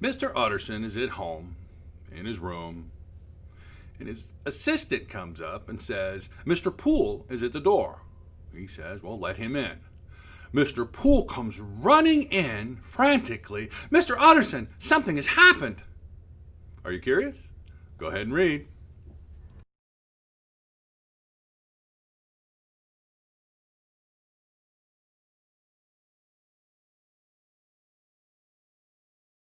Mr. Utterson is at home in his room, and his assistant comes up and says, Mr. Poole is at the door. He says, Well, let him in. Mr. Poole comes running in frantically. Mr. Utterson, something has happened. Are you curious? Go ahead and read.